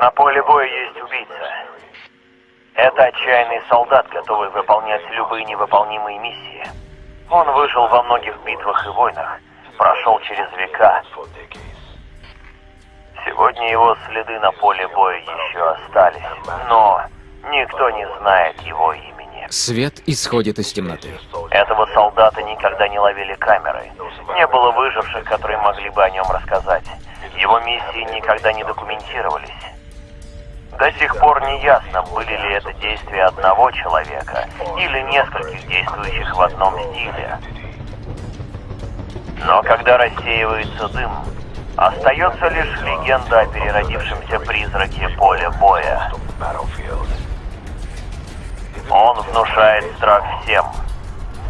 На поле боя есть убийца. Это отчаянный солдат, готовый выполнять любые невыполнимые миссии. Он выжил во многих битвах и войнах, прошел через века. Сегодня его следы на поле боя еще остались, но никто не знает его имени. Свет исходит из темноты. Этого солдата никогда не ловили камеры. Не было выживших, которые могли бы о нем рассказать. Его миссии никогда не документировались. До сих пор не ясно, были ли это действия одного человека или нескольких действующих в одном стиле. Но когда рассеивается дым, остается лишь легенда о переродившемся призраке поля боя. Он внушает страх всем.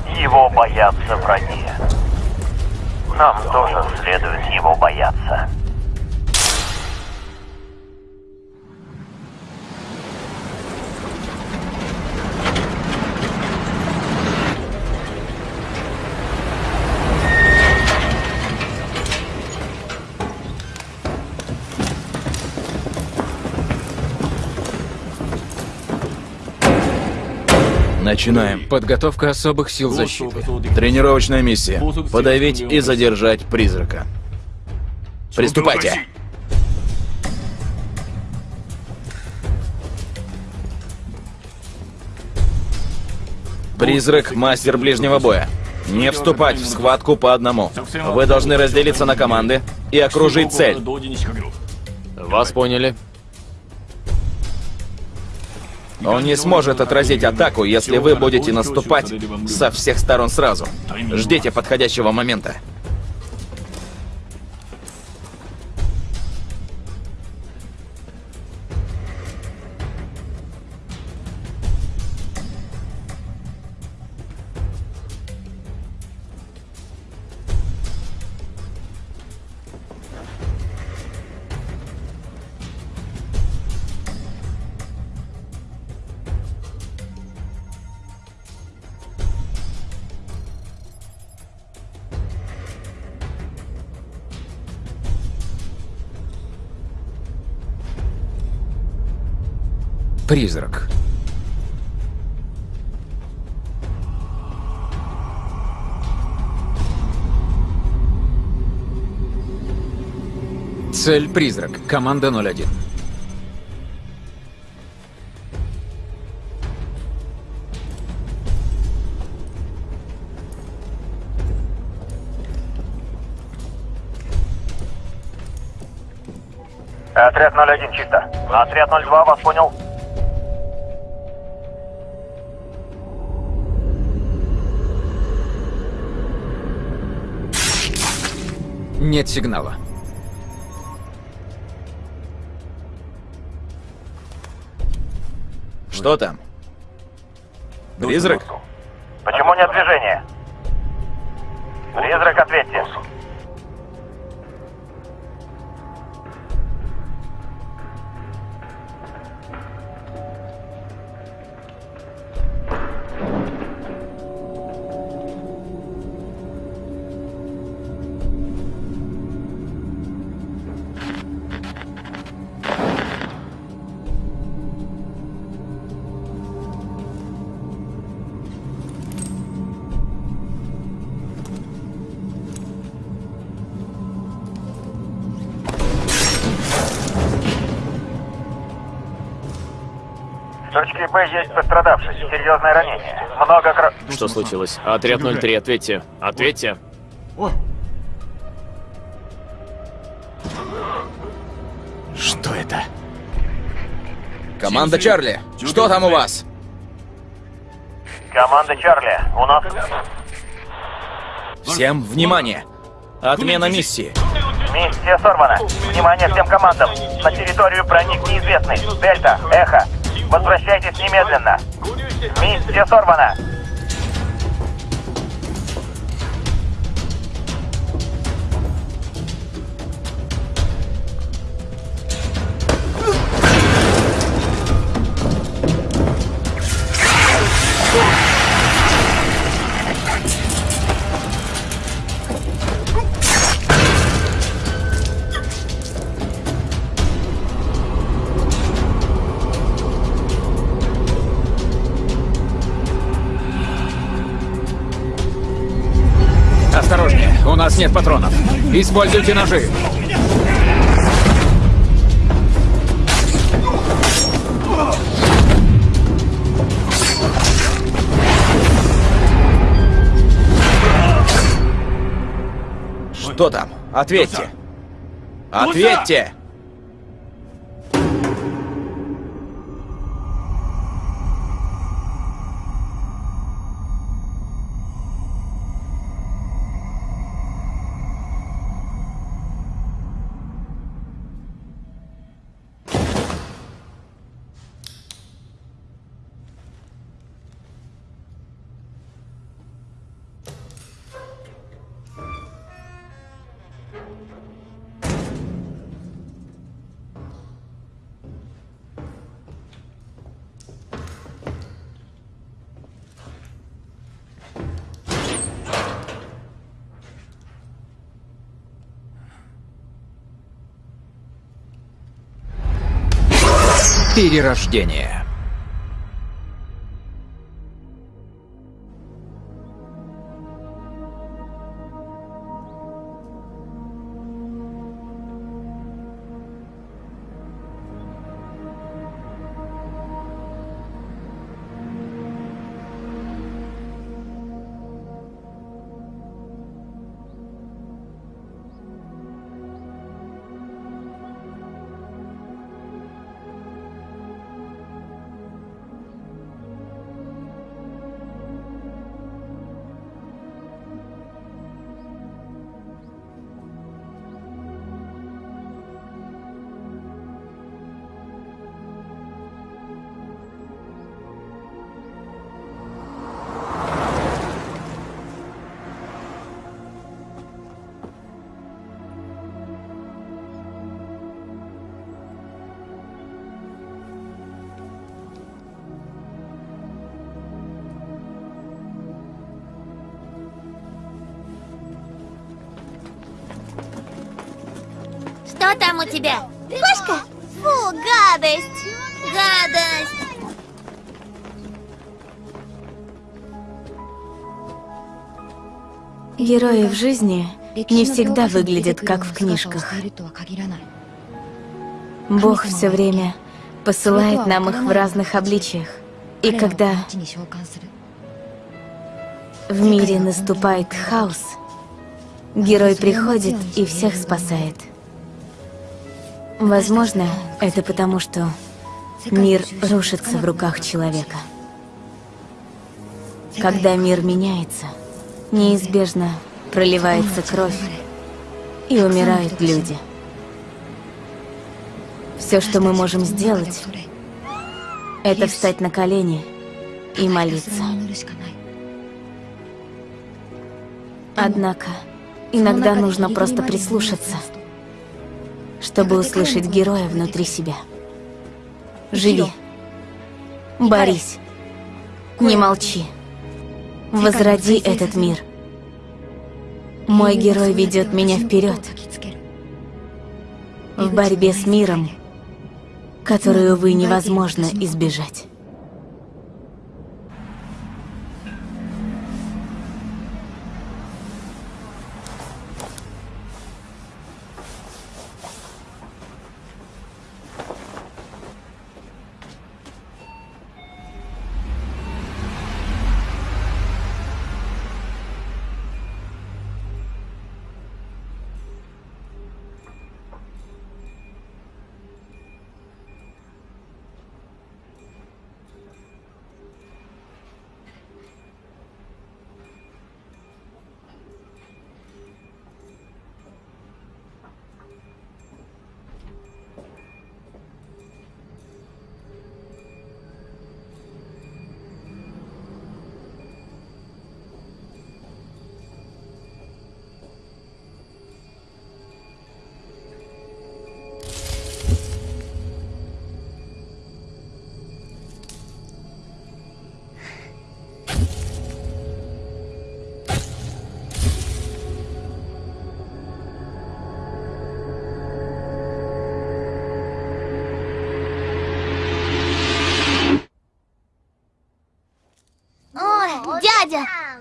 Его боятся враги. Нам тоже следует его бояться. Начинаем. Подготовка особых сил защиты. Тренировочная миссия. Подавить и задержать призрака. Приступайте. Призрак – мастер ближнего боя. Не вступать в схватку по одному. Вы должны разделиться на команды и окружить цель. Вас поняли. Он не сможет отразить атаку, если вы будете наступать со всех сторон сразу. Ждите подходящего момента. Призрак. Цель призрак. Команда 01. Отряд 01 чисто. Отряд 02 вас понял? Нет сигнала. Что там? Призрак? Почему нет движения? Призрак, ответьте. Б есть пострадавший. Серьезное ранение. Много кро... Что случилось? Отряд 03, ответьте. Ответьте. Что это? Команда Чарли, что там у вас? Команда Чарли, у нас... Всем внимание! Отмена миссии. Миссия сорвана. Внимание всем командам. На территорию проник неизвестный. Дельта, Эхо. Возвращайтесь немедленно. Миссия сорвана. Нет патронов. Используйте ножи. Что там? Ответьте. Ответьте! Перерождение. Тебя? Кошка? Фу, гадость! Гадость! Герои в жизни не всегда выглядят как в книжках. Бог все время посылает нам их в разных обличиях. И когда в мире наступает хаос, герой приходит и всех спасает. Возможно, это потому, что мир рушится в руках человека. Когда мир меняется, неизбежно проливается кровь и умирают люди. Все, что мы можем сделать, это встать на колени и молиться. Однако, иногда нужно просто прислушаться, чтобы услышать героя внутри себя. Живи. Борись. Не молчи. Возроди этот мир. Мой герой ведет меня вперед. В борьбе с миром, которую, увы, невозможно избежать.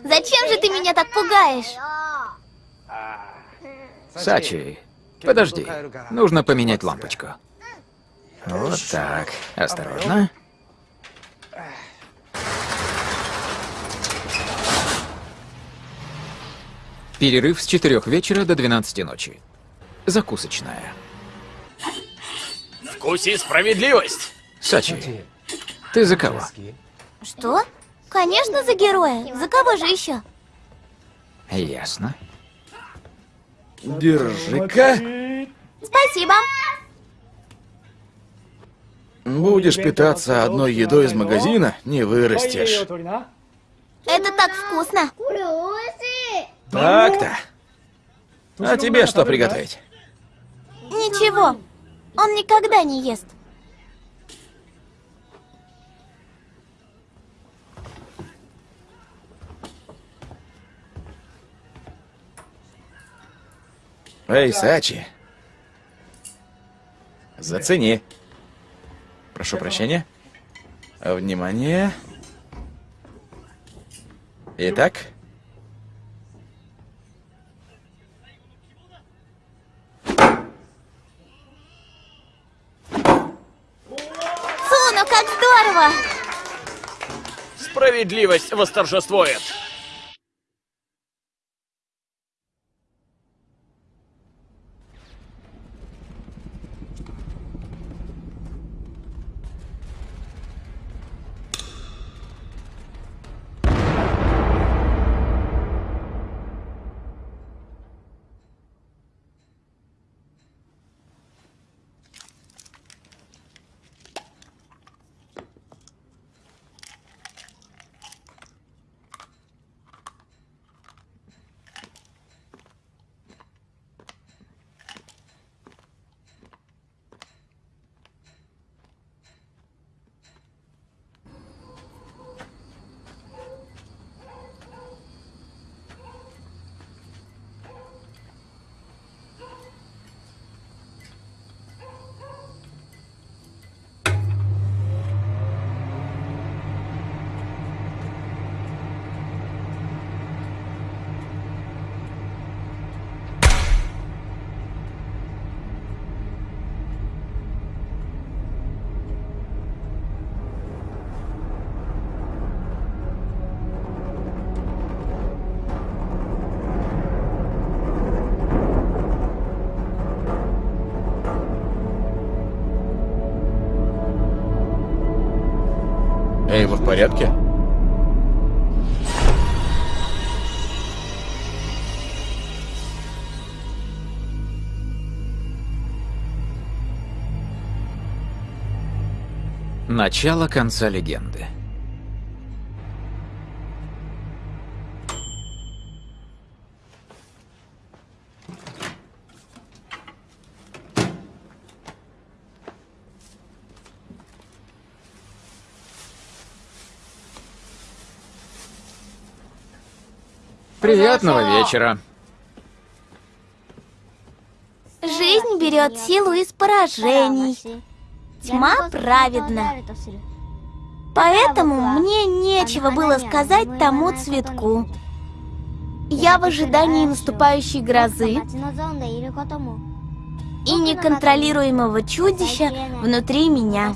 Зачем же ты меня так пугаешь? Сачи, подожди. Нужно поменять лампочку. Вот так. Осторожно. Перерыв с 4 вечера до 12 ночи. Закусочная. Вкуси справедливость! Сачи, ты за кого? Что? Конечно, за героя. За кого же еще? Ясно. Держи-ка. Спасибо. Будешь питаться одной едой из магазина, не вырастешь. Это так вкусно. Так-то. А тебе что приготовить? Ничего. Он никогда не ест. Эй, Сачи. Зацени. Прошу прощения. Внимание. Итак, Суну, как здорово! Справедливость восторжествует! Порядке? Начало конца легенды. Приятного вечера. Жизнь берет силу из поражений. Тьма праведна. Поэтому мне нечего было сказать тому цветку. Я в ожидании наступающей грозы и неконтролируемого чудища внутри меня.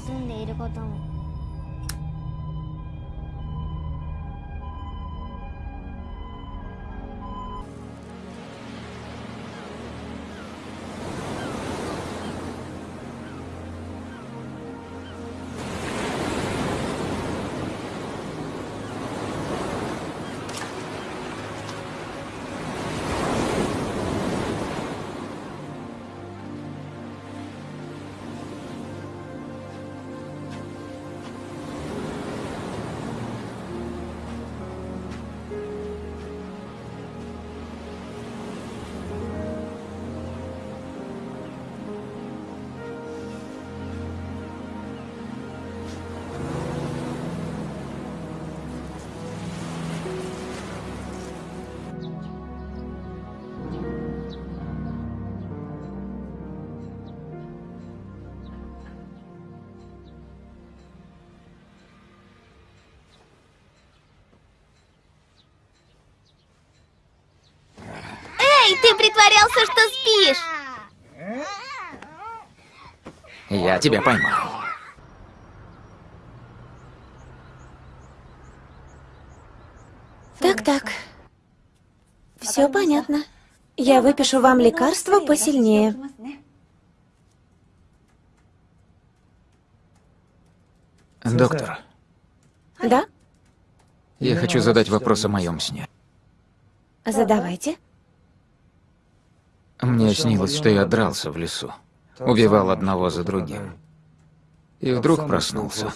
Я тебя поймал. Так-так. Все понятно. Я выпишу вам лекарство посильнее. Доктор, Да? я хочу задать вопрос о моем сне. Задавайте. Мне снилось, что я дрался в лесу убивал одного за другим. И вдруг проснулся.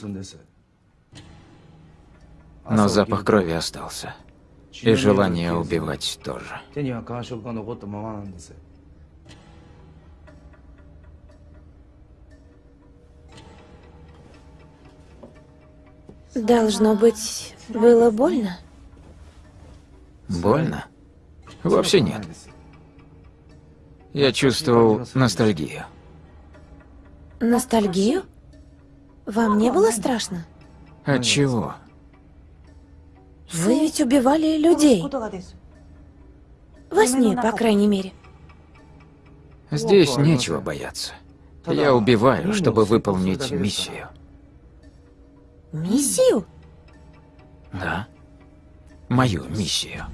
Но запах крови остался. И желание убивать тоже. Должно быть, было больно? Больно? Вообще нет. Я чувствовал ностальгию. Ностальгию? Вам не было страшно? От чего? Вы ведь убивали людей. Во сне, по крайней мере. Здесь нечего бояться. Я убиваю, чтобы выполнить миссию. Миссию? Да? Мою миссию.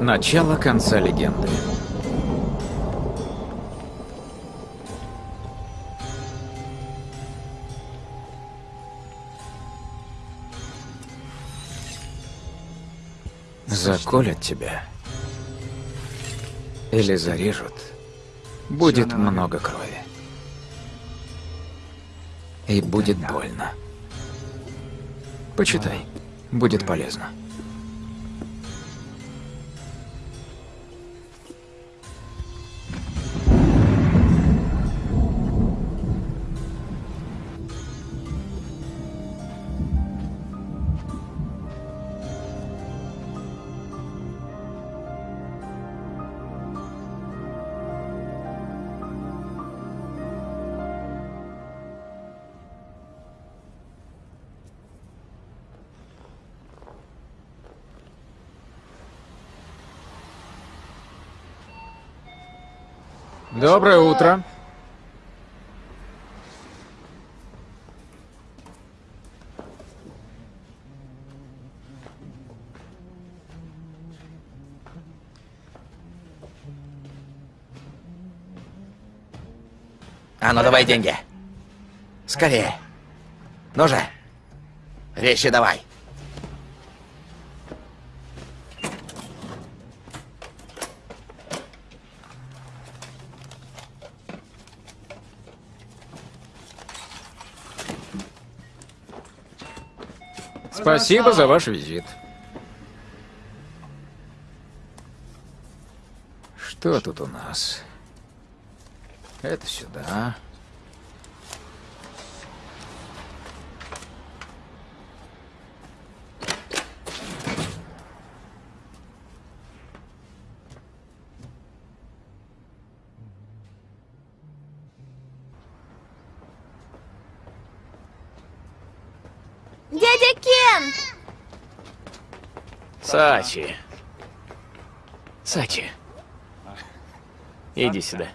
Начало конца легенды. Заколят тебя. Или зарежут. Будет много крови. И будет больно. Почитай. Будет полезно. Доброе утро. А ну давай деньги. Скорее. Ну же. Вещи давай. Спасибо за ваш визит. Что тут у нас? Это сюда. Дядя Кен! Сачи. Сачи. Иди сюда.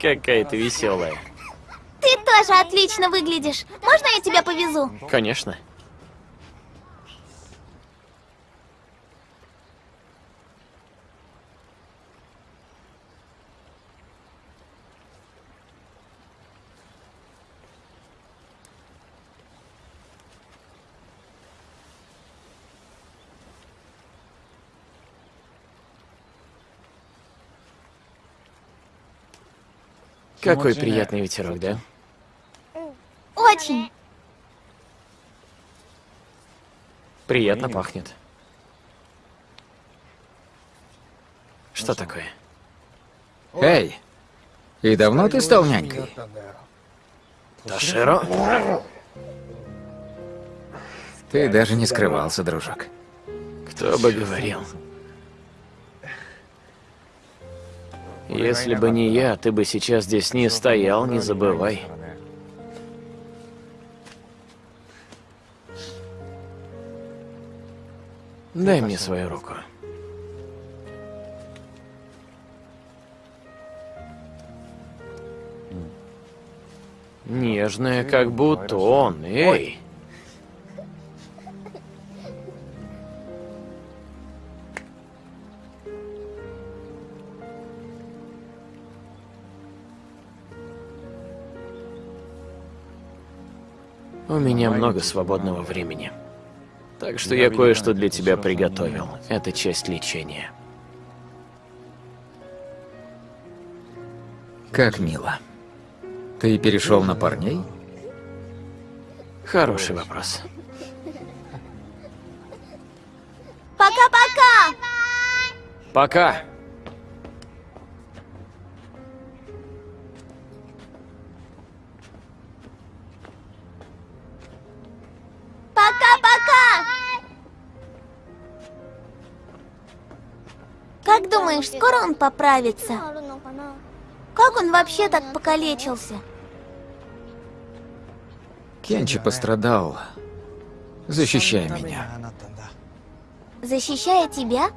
Какая ты веселая. Ты тоже отлично выглядишь. Можно я тебя повезу? Конечно. Какой приятный ветерок, да? Очень. Приятно пахнет. Что такое? Эй, и давно ты стал нянькой? Таширо? Ты даже не скрывался, дружок. Кто бы говорил. Если бы не я, ты бы сейчас здесь не стоял, не забывай. Дай мне свою руку. Нежная, как бутон, эй! У меня много свободного времени. Так что я кое-что для тебя приготовил. Это часть лечения. Как мило. Ты перешел на парней? Хороший вопрос. Пока-пока! Пока! Пока-пока! Думаешь, скоро он поправится? Как он вообще так покалечился? Кенчи пострадал, защищая меня. Защищая тебя?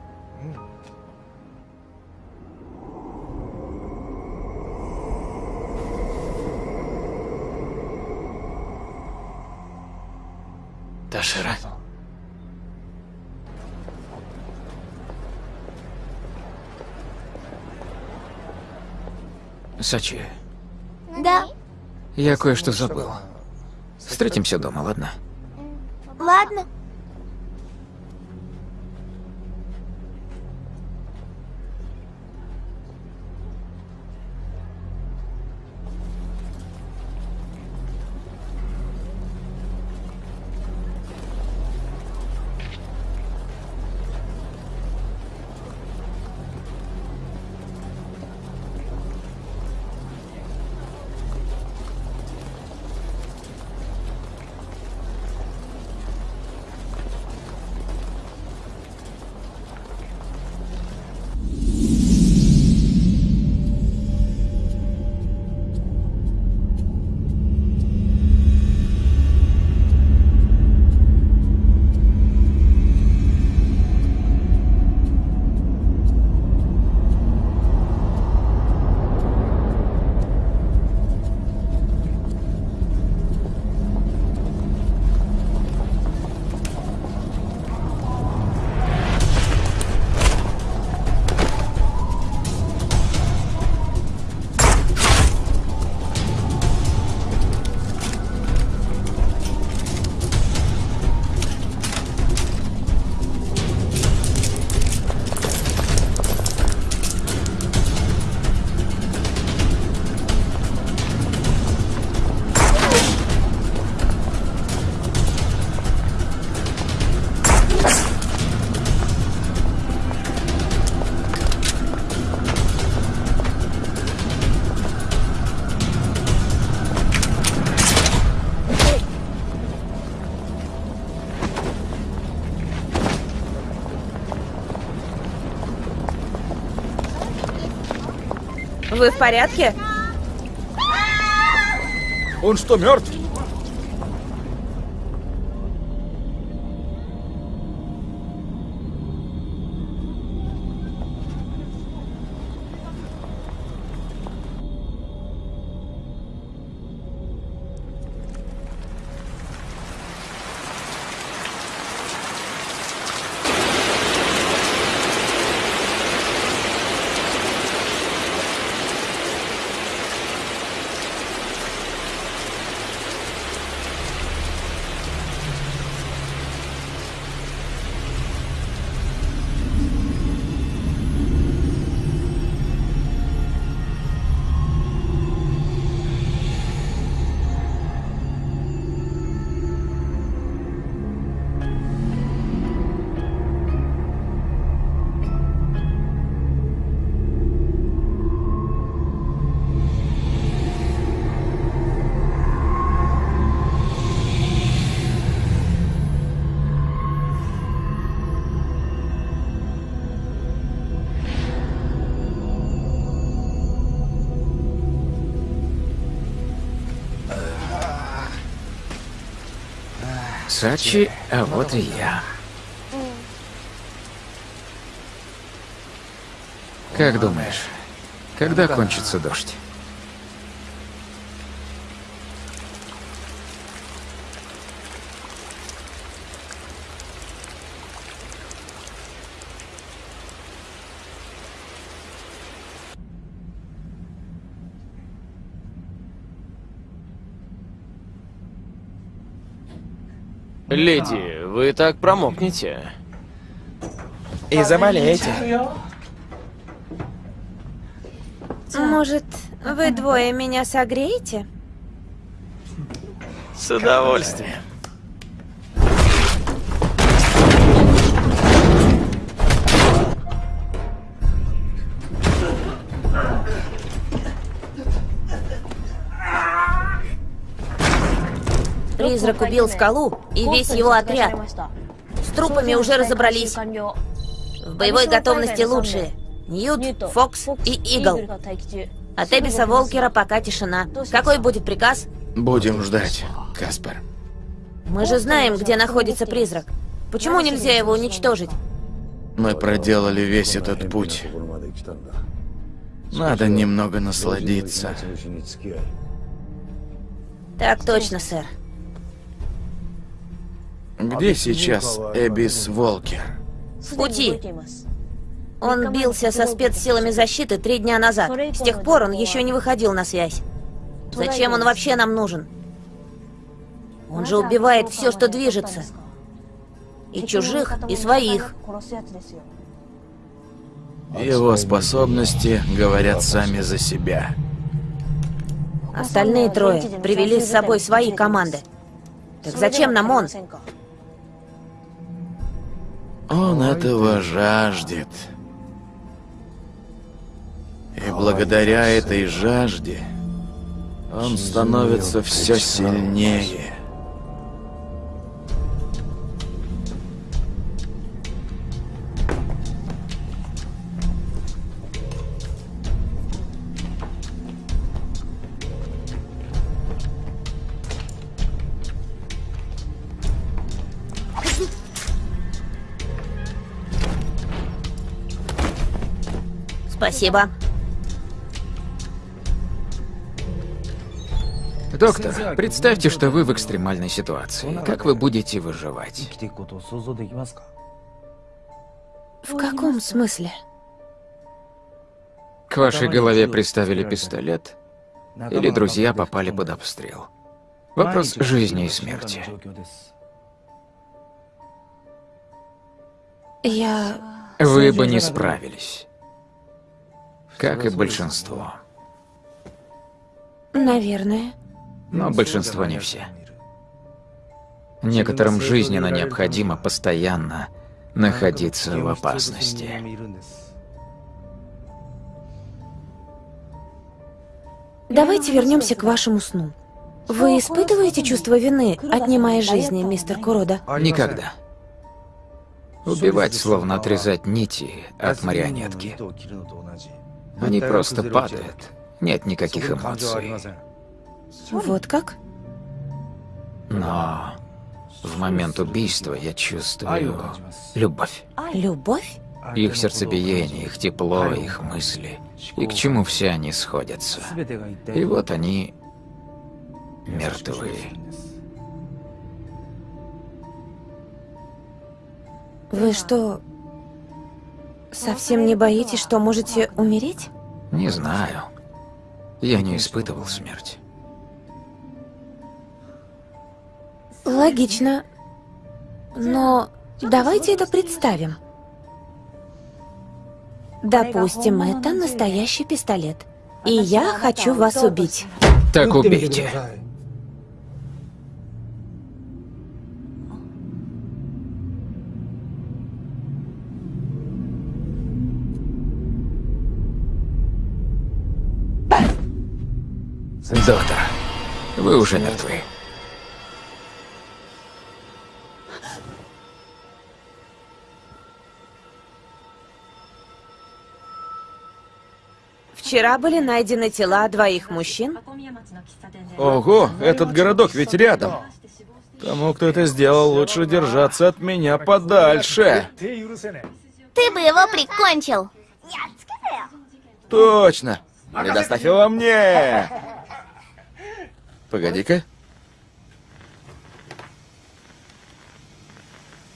Ташира. Сачи, Да. я кое-что забыл. Встретимся дома, ладно? Ладно. Вы в порядке? Он что, мертв? Сачи, а вот и я. Как думаешь, когда кончится дождь? Леди, вы так промокнете. И заболеете. Может, вы двое меня согреете? С удовольствием. Призрак убил скалу и весь его отряд. С трупами уже разобрались. В боевой готовности лучшие. Ньют, Фокс и Игл. От Эбиса Волкера пока тишина. Какой будет приказ? Будем ждать, Каспер. Мы же знаем, где находится призрак. Почему нельзя его уничтожить? Мы проделали весь этот путь. Надо немного насладиться. Так точно, сэр. Где сейчас Эбис Волкер? В пути. Он бился со спецсилами защиты три дня назад. С тех пор он еще не выходил на связь. Зачем он вообще нам нужен? Он же убивает все, что движется. И чужих, и своих. Его способности говорят сами за себя. Остальные трое привели с собой свои команды. Так зачем нам он? Он этого жаждет. И благодаря этой жажде он становится все сильнее. Спасибо. Доктор, представьте, что вы в экстремальной ситуации. Как вы будете выживать? В каком смысле? К вашей голове приставили пистолет, или друзья попали под обстрел. Вопрос жизни и смерти. Я... Вы бы не справились. Как и большинство. Наверное. Но большинство не все. Некоторым жизненно необходимо постоянно находиться в опасности. Давайте вернемся к вашему сну. Вы испытываете чувство вины, отнимая жизни, мистер Курода? Никогда. Убивать, словно отрезать нити от марионетки. Они просто падают. Нет никаких эмоций. Вот как? Но в момент убийства я чувствую любовь. Любовь? Их сердцебиение, их тепло, их мысли. И к чему все они сходятся. И вот они мертвы. Вы что, совсем не боитесь, что можете умереть? Не знаю. Я не испытывал смерть. Логично. Но давайте это представим. Допустим, это настоящий пистолет. И я хочу вас убить. Так убейте. Доктор, вы уже мертвы. Вчера были найдены тела двоих мужчин. Ого, этот городок ведь рядом. Тому, кто это сделал, лучше держаться от меня подальше. Ты бы его прикончил. Точно. Предоставь его мне. Погоди-ка.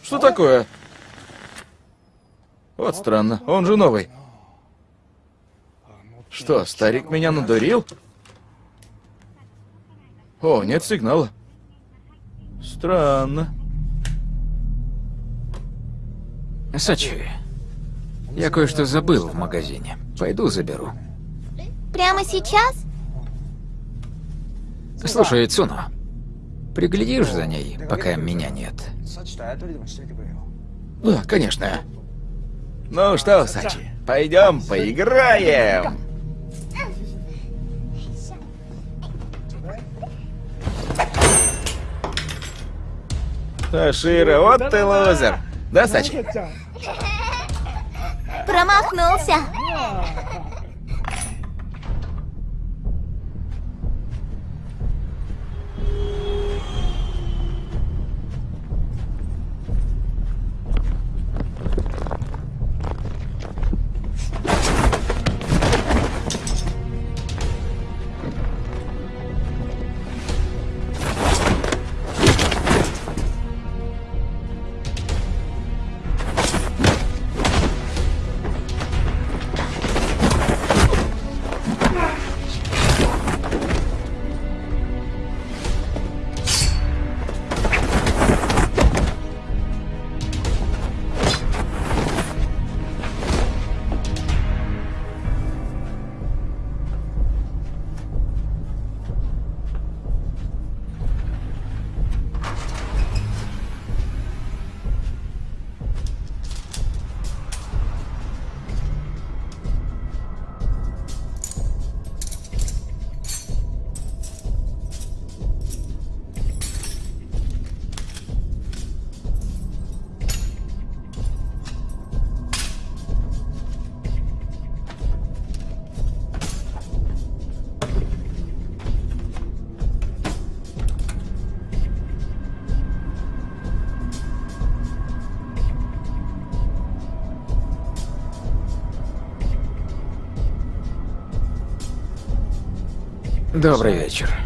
Что такое? Вот странно, он же новый. Что, старик меня надурил? О, нет сигнала. Странно. Сачи, я кое-что забыл в магазине. Пойду заберу. Прямо сейчас? Слушай, Цуно, приглядишь за ней, пока меня нет? Да, конечно. Ну что, Сачи, пойдем поиграем. Ташира, вот ты лузер. Да, Сачи? Промахнулся. Добрый вечер.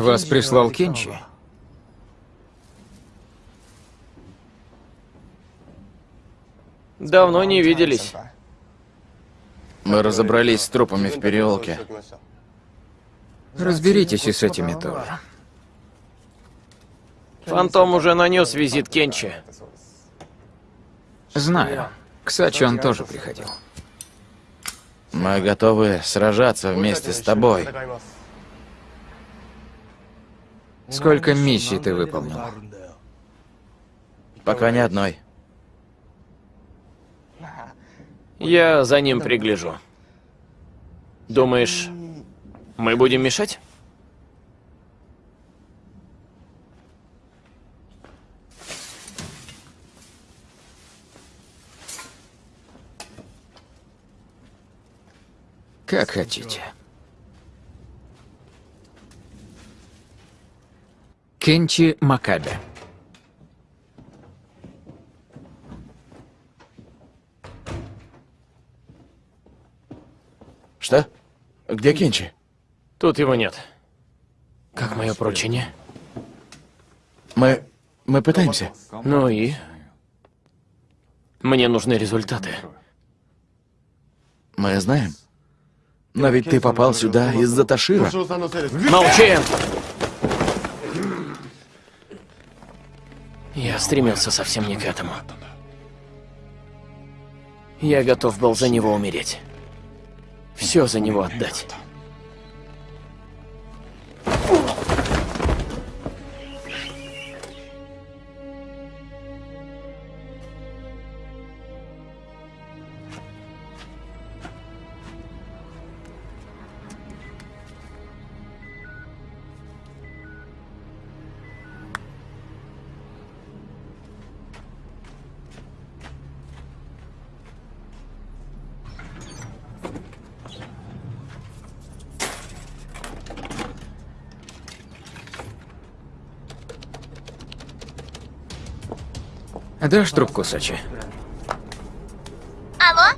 Вас прислал Кенчи? Давно не виделись. Мы разобрались с трупами в переулке. Разберитесь и с этими тоже. Фантом уже нанес визит Кенчи. Знаю. К Сачи он тоже приходил. Мы готовы сражаться вместе с тобой. Сколько миссий ты выполнил? Пока ни одной. Я за ним пригляжу. Думаешь, мы будем мешать? Как хотите. Кенчи Макабе. Что? Где Кенчи? Тут его нет. Как мое поручение? Мы... мы пытаемся. Ну и? Мне нужны результаты. Мы знаем. Но ведь ты попал сюда из-за Ташира. Молчи! Я стремился совсем не к этому. Я готов был за него умереть. Все за него отдать. Дашь трубку, Сачи? Алло?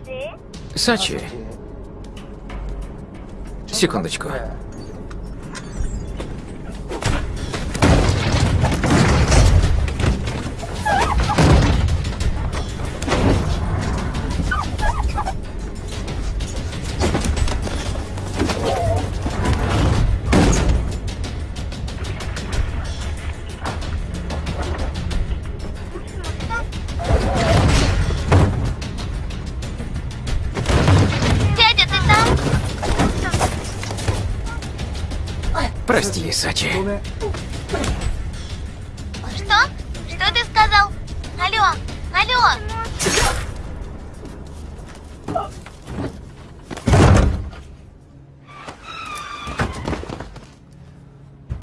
Сачи. Секундочку.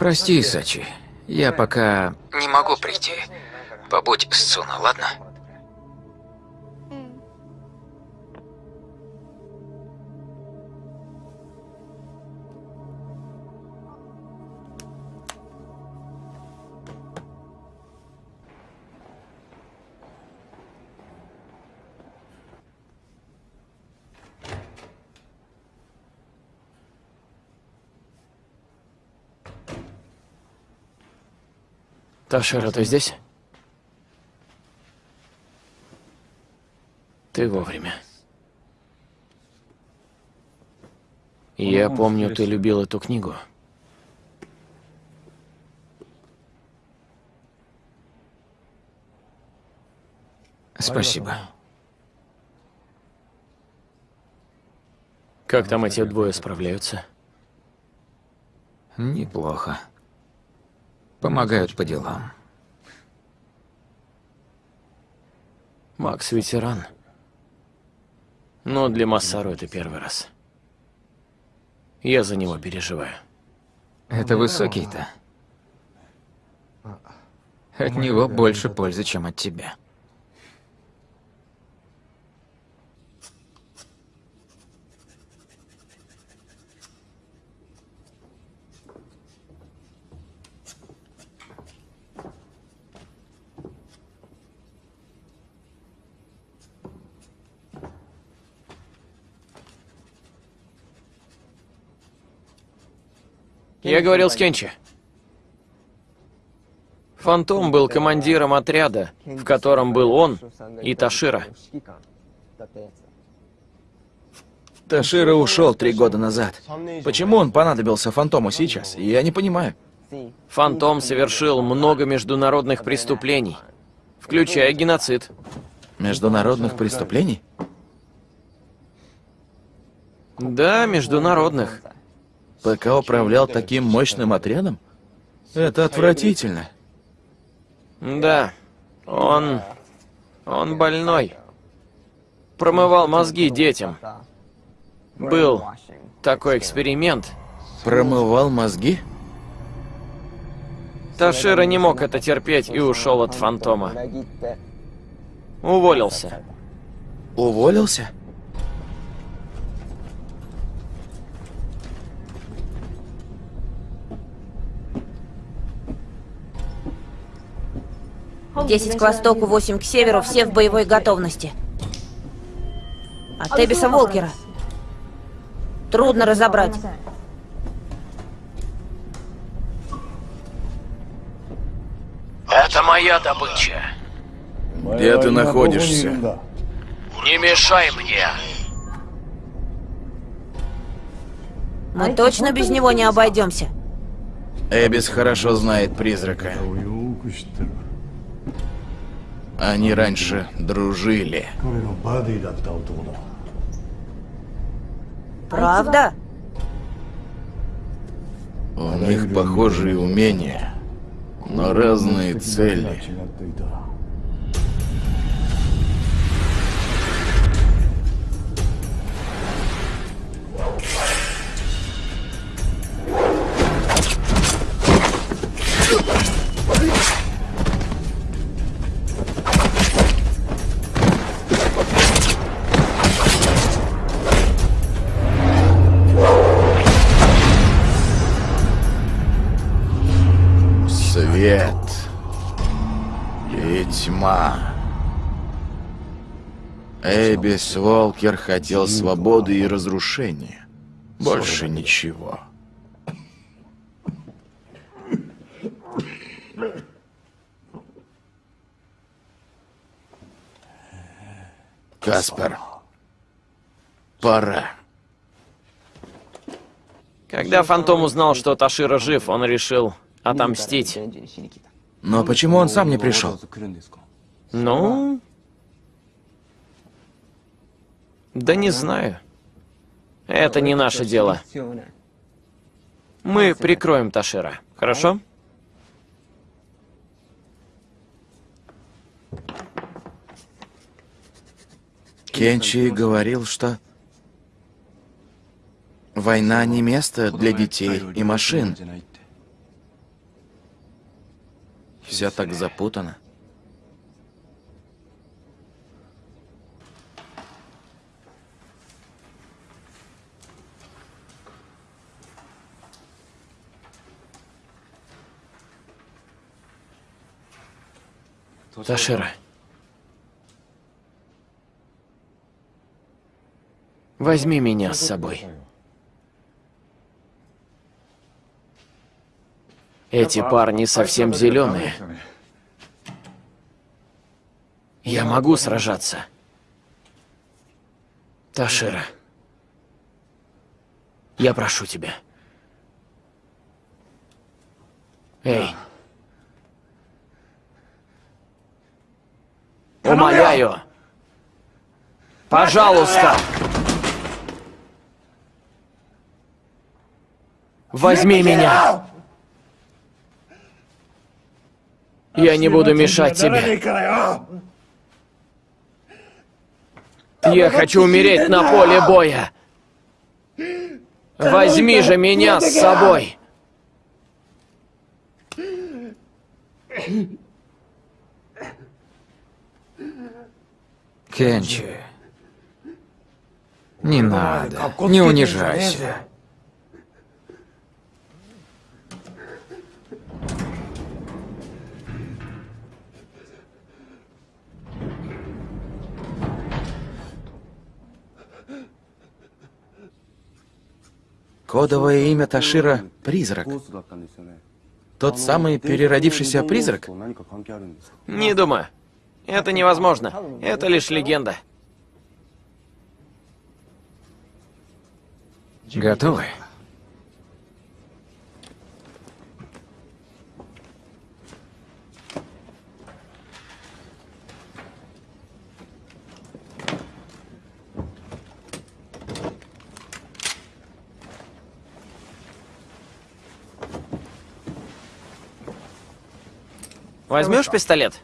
Прости, Сачи. Я пока... Не могу прийти. Побудь с Цуна, ладно? Ташера, ты здесь? Ты вовремя. Я помню, ты любил эту книгу. Спасибо. Как там эти двое справляются? Неплохо. Помогают по делам. Макс ветеран. Но для Массару это первый раз. Я за него переживаю. Это высокий-то. От него больше пользы, чем от тебя. Я говорил с Кенчи. Фантом был командиром отряда, в котором был он и Ташира. Ташира ушел три года назад. Почему он понадобился Фантому сейчас? Я не понимаю. Фантом совершил много международных преступлений, включая геноцид. Международных преступлений? Да, международных. ПК управлял таким мощным отрядом? Это отвратительно. Да, он... он больной. Промывал мозги детям. Был такой эксперимент. Промывал мозги? Ташира не мог это терпеть и ушел от Фантома. Уволился. Уволился? Десять к востоку, восемь к северу, все в боевой готовности. От Эбиса Волкера. Трудно разобрать. Это моя добыча. Где ты находишься? Не мешай мне. Мы точно без него не обойдемся. Эбис хорошо знает призрака. Они раньше дружили. Правда? У них похожие умения, но разные цели. Эбис Волкер хотел свободы и разрушения. Больше ничего. Каспер, пора. Когда Фантом узнал, что Ташира жив, он решил отомстить. Но почему он сам не пришел? Ну... Да не знаю. Это не наше дело. Мы прикроем Ташира, хорошо? Кенчи говорил, что война не место для детей и машин. Все так запутано. Ташира. Возьми меня с собой. Эти парни совсем зеленые. Я могу сражаться. Ташира. Я прошу тебя. Эй. Умоляю. Пожалуйста. Возьми меня. Я не буду мешать тебе. Я хочу умереть на поле боя. Возьми же меня с собой. Кенчи. Не надо. Не унижайся. Кодовое имя Ташира — Призрак. Тот самый переродившийся призрак? Не думаю. Это невозможно. Это лишь легенда. Готовы? Возьмешь пистолет?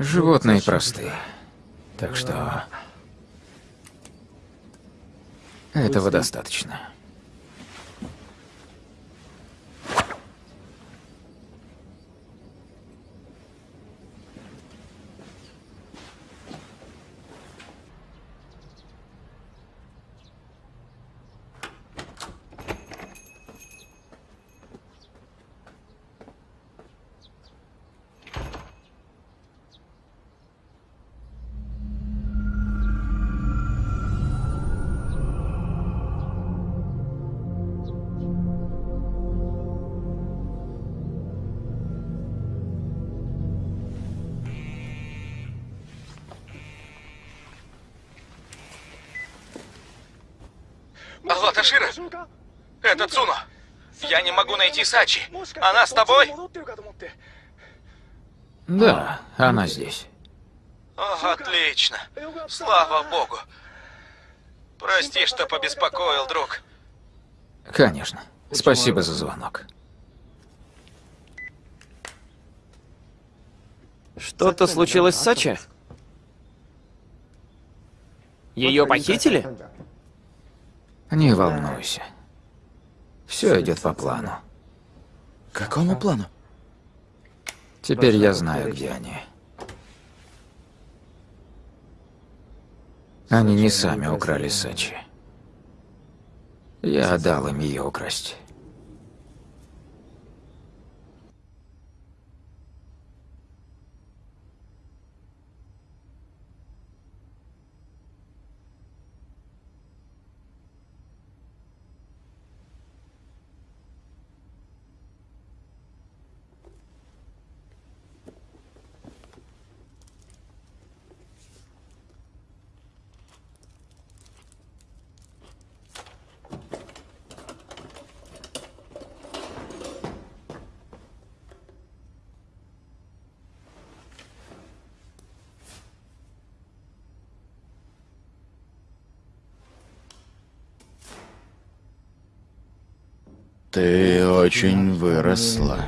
Животные простые. Так что... Этого достаточно. Алло, Ташира! Это Цуно! Я не могу найти Сачи! Она с тобой? Да, она здесь. О, отлично! Слава богу! Прости, что побеспокоил, друг. Конечно. Спасибо за звонок. Что-то случилось с Сачи? Ее похитили? Не волнуйся. Все идет по плану. Какому плану? Теперь я знаю, где они. Они не сами украли Сачи. Я дал им ее украсть. Ты очень выросла.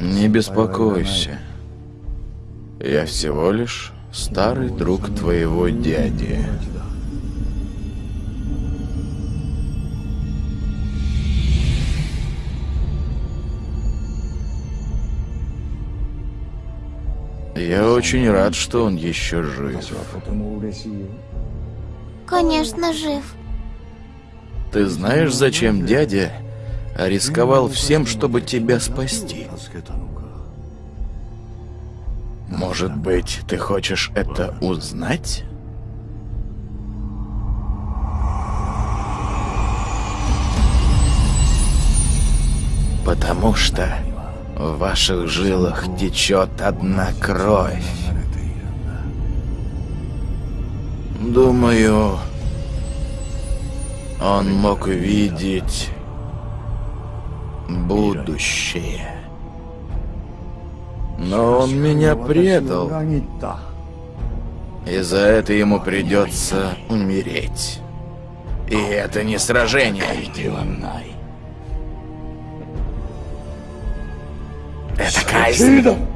Не беспокойся. Я всего лишь старый друг твоего дяди. Я очень рад, что он еще жив. Конечно, жив. Ты знаешь, зачем дядя рисковал всем, чтобы тебя спасти? Может быть, ты хочешь это узнать? Потому что в ваших жилах течет одна кровь. Думаю, он мог видеть будущее. Но он меня предал. И за это ему придется умереть. И это не сражение. Это казнь.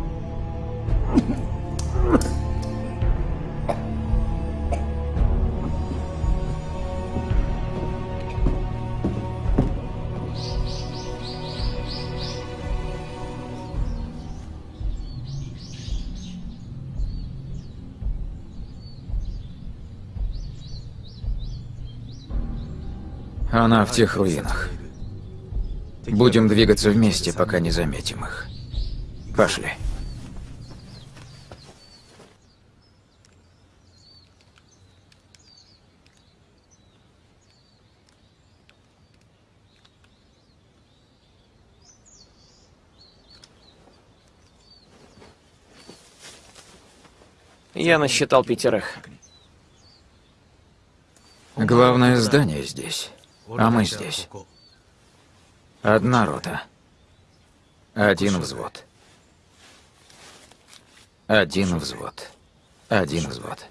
Она в тех руинах. Будем двигаться вместе, пока не заметим их. Пошли. Я насчитал пятерых. Главное здание здесь, а мы здесь. Одна рота. Один взвод. Один взвод. Один взвод.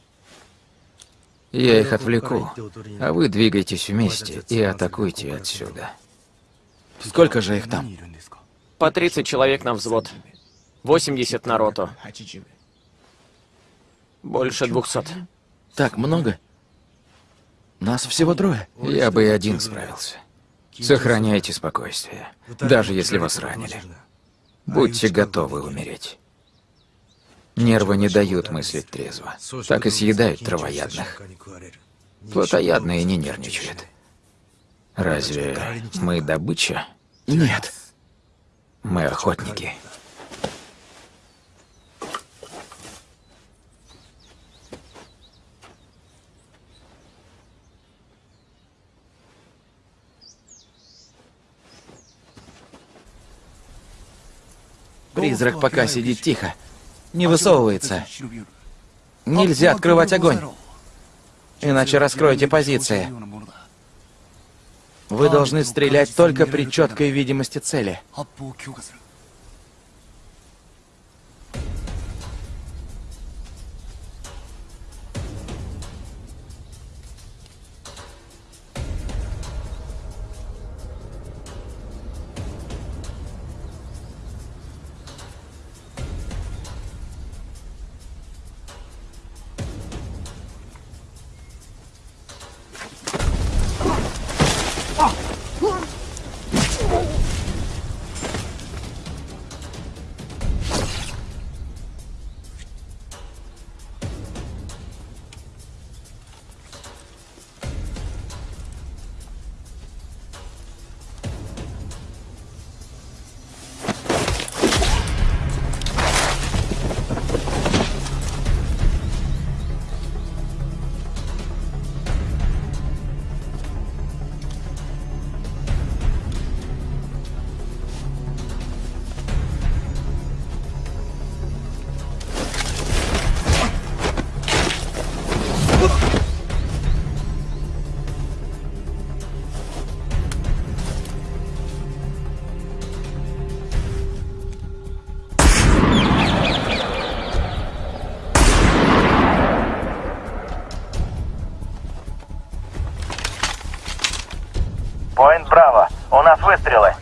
Я их отвлеку, а вы двигайтесь вместе и атакуйте отсюда. Сколько же их там? По 30 человек на взвод. 80 на роту. Больше 200. Так много? Нас всего трое. Я бы и один справился. Сохраняйте спокойствие, даже если вас ранили. Будьте готовы умереть. Нервы не дают мыслить трезво. Так и съедают травоядных. Плотоядные не нервничают. Разве мы добыча? Нет. Мы охотники. Призрак пока сидит тихо. Не высовывается. Нельзя открывать огонь. Иначе раскроете позиции. Вы должны стрелять только при четкой видимости цели. Выстрелы.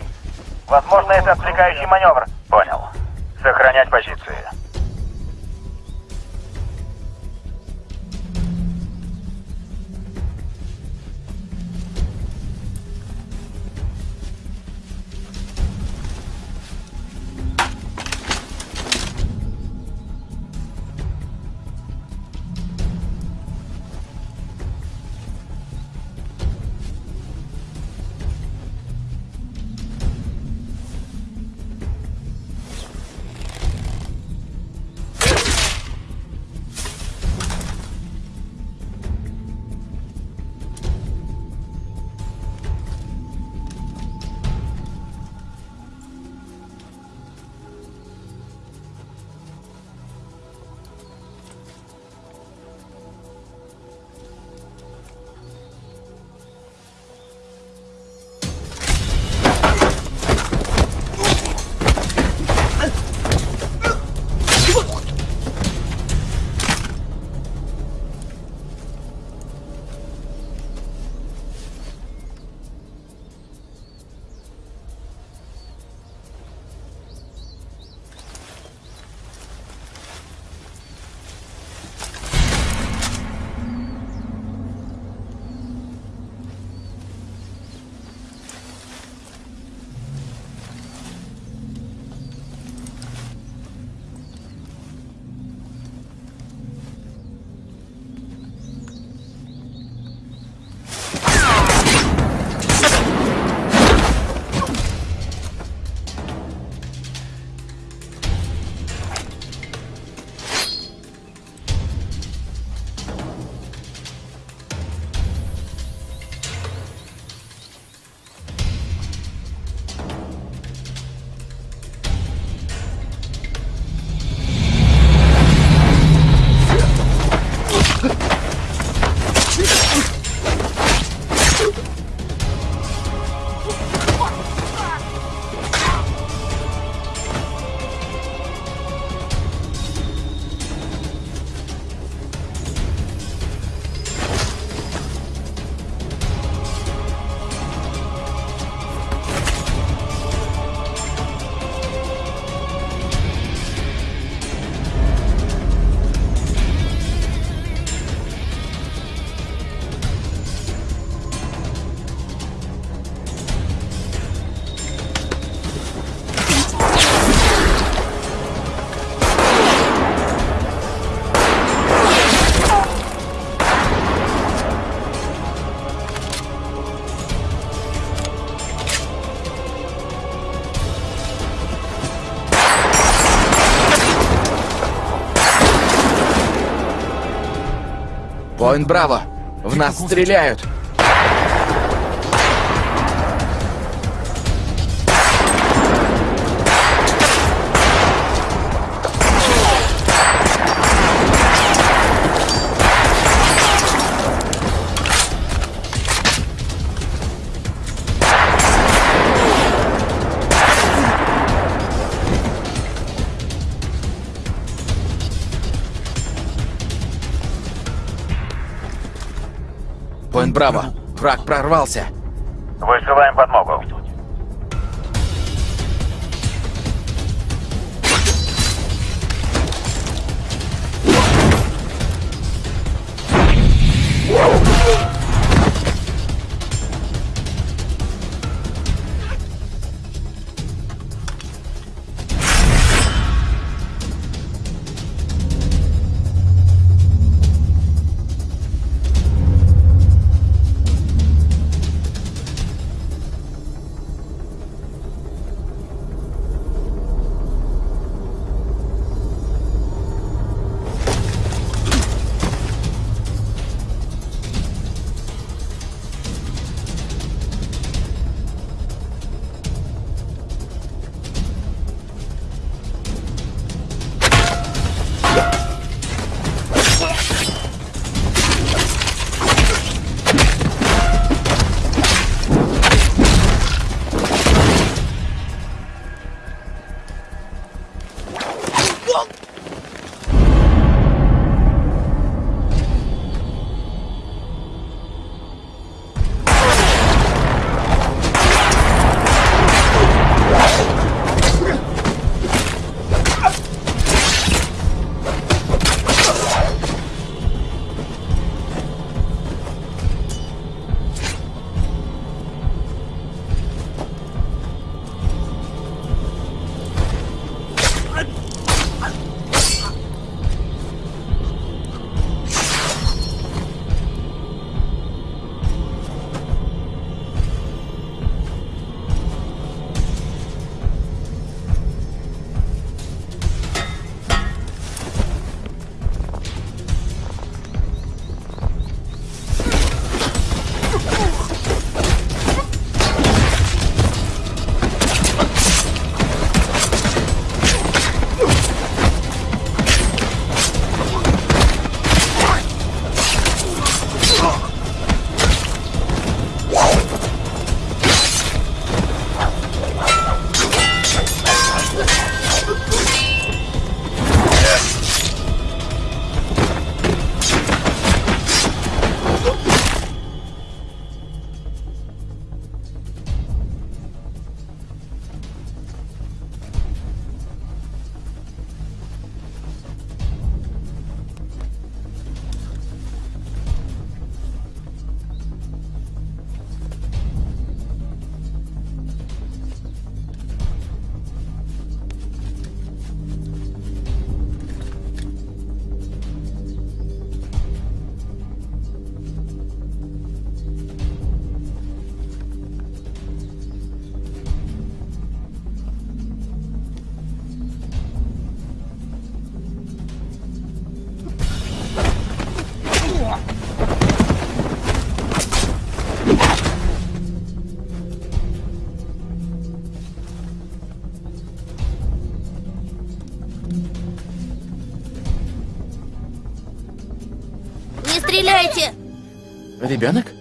Поинт Браво! В нас стреляют! Браво! Враг прорвался! Ребенок?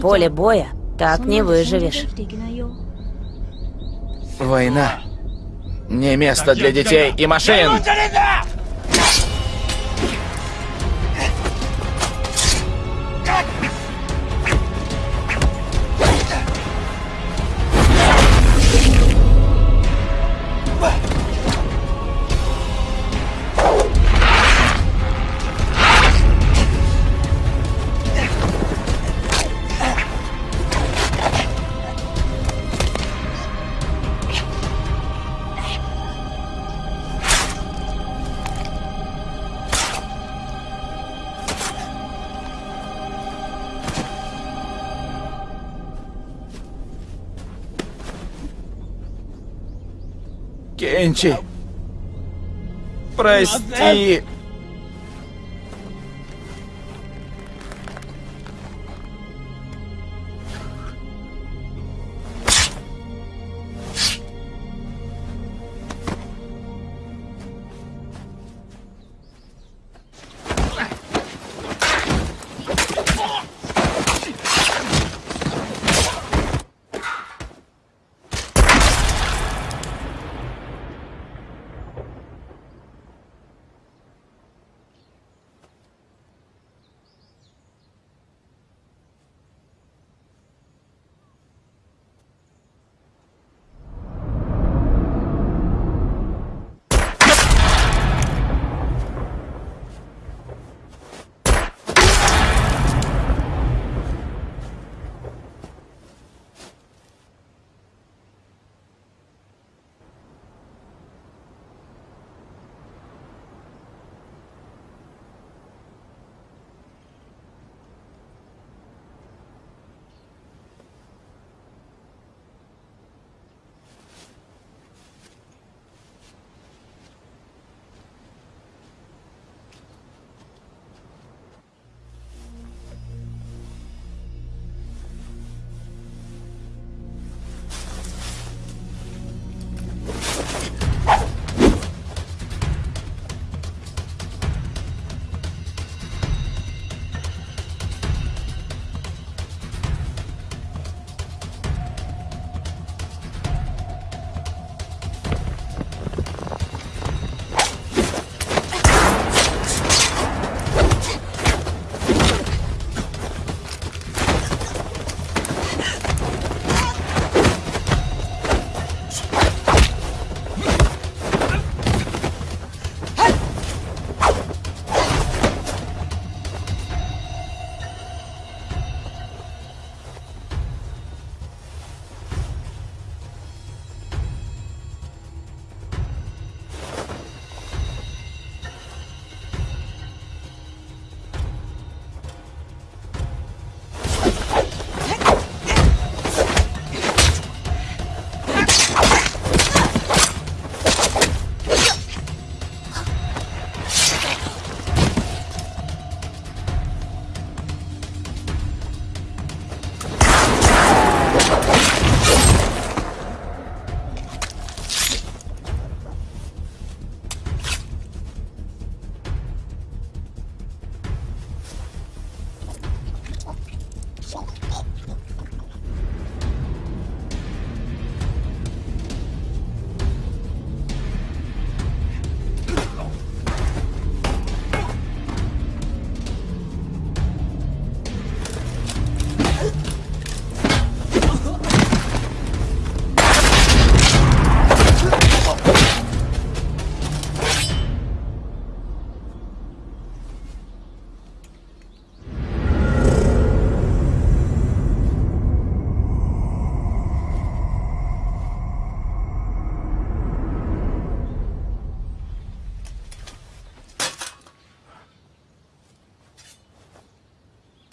Поле боя так не выживешь. Война. Не место для детей и машин! Кенчи. Прости.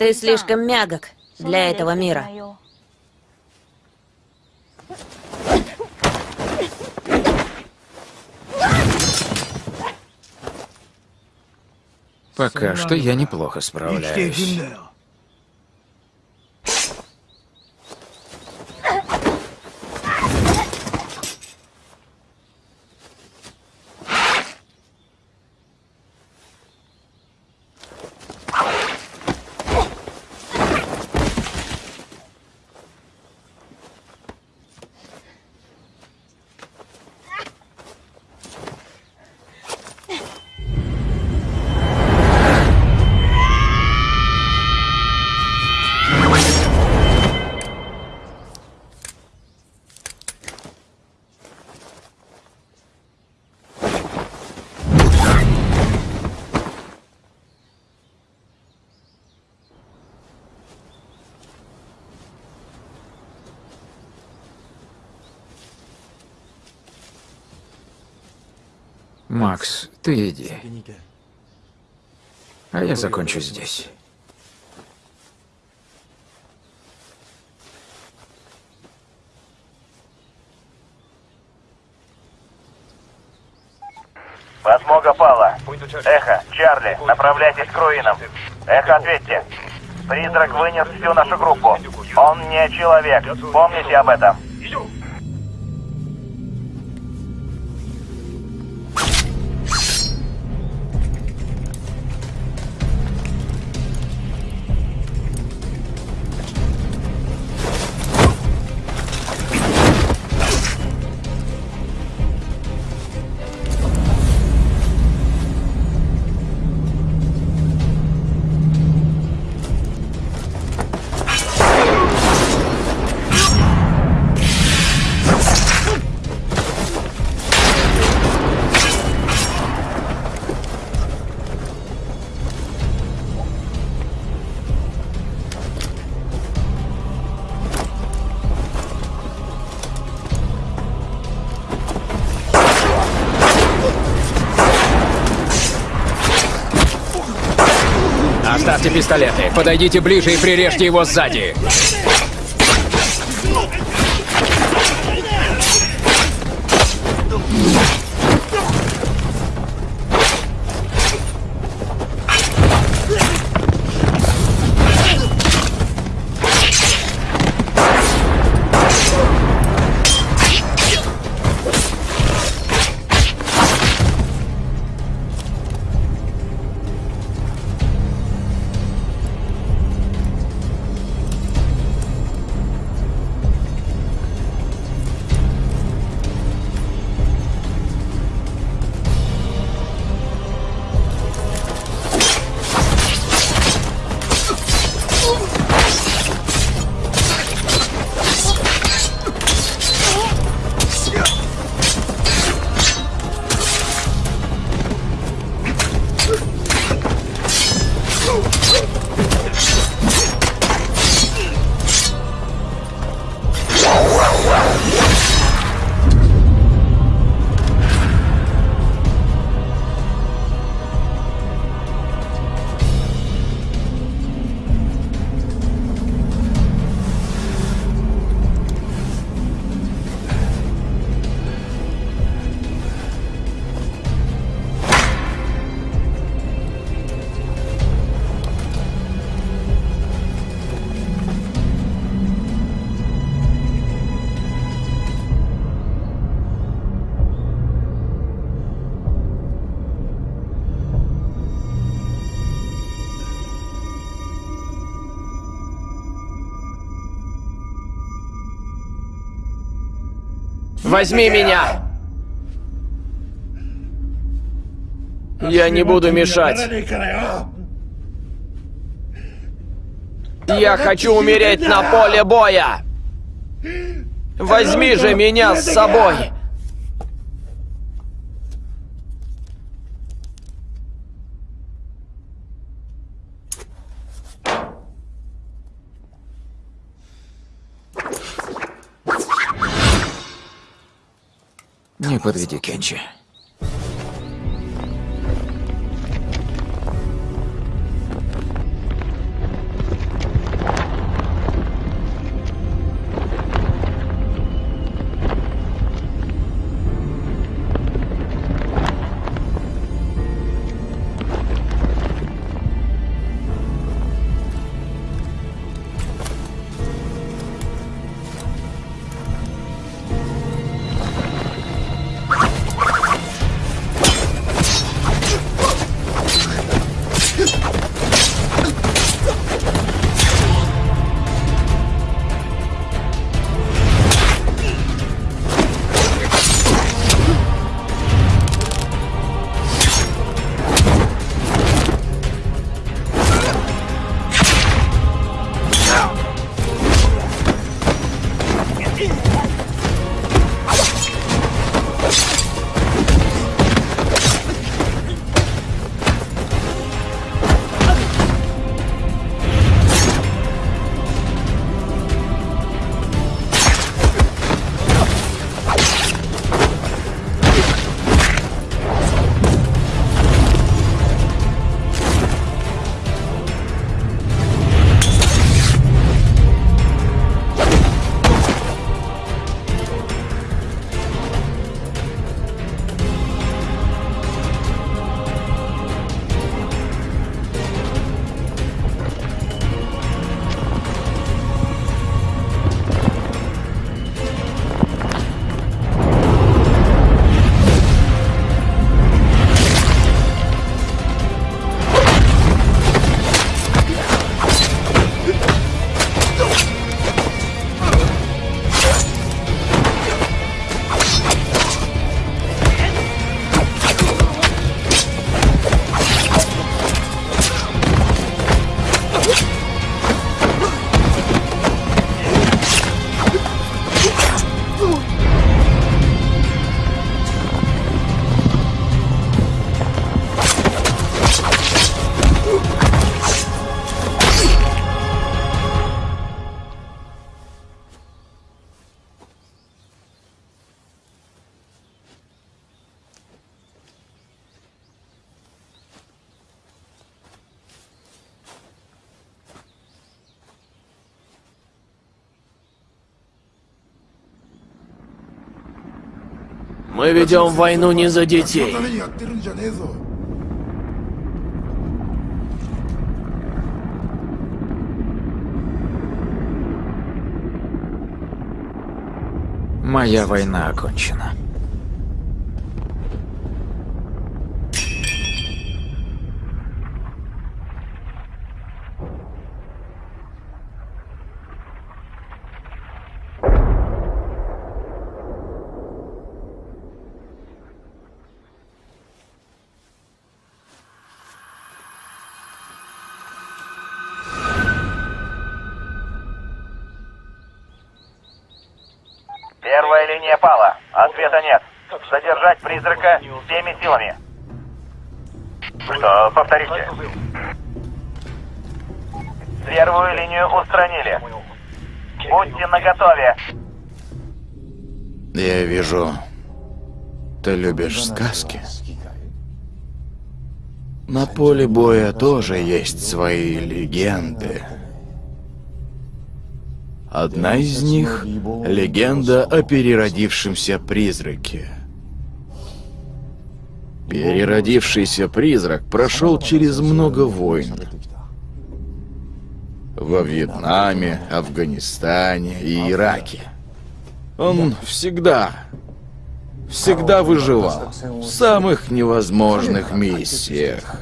Ты слишком мягок для этого мира. Пока что я неплохо справляюсь. Макс, ты иди. А я закончу здесь. Подмога пала. Эхо, Чарли, направляйтесь к руинам. Эхо, ответьте. Призрак вынес всю нашу группу. Он не человек. Помните об этом. Пистолеты. Подойдите ближе и прирежьте его сзади. Возьми меня! Я не буду мешать. Я хочу умереть на поле боя! Возьми же меня с собой! Подведи, Кенчи. Мы ведем войну не за детей. Моя война окончена. Повторите? Первую линию устранили. Будьте наготове. Я вижу, ты любишь сказки. На поле боя тоже есть свои легенды. Одна из них — легенда о переродившемся призраке. Переродившийся призрак прошел через много войн. Во Вьетнаме, Афганистане и Ираке. Он всегда, всегда выживал в самых невозможных миссиях.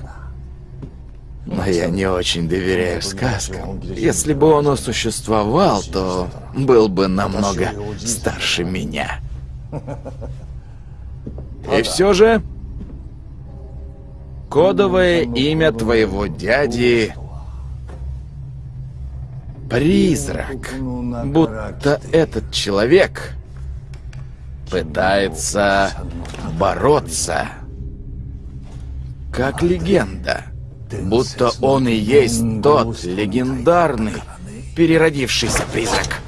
Но я не очень доверяю сказкам. Если бы он существовал, то был бы намного старше меня. И все же... Кодовое имя твоего дяди... Призрак. Будто этот человек пытается бороться. Как легенда. Будто он и есть тот легендарный переродившийся призрак.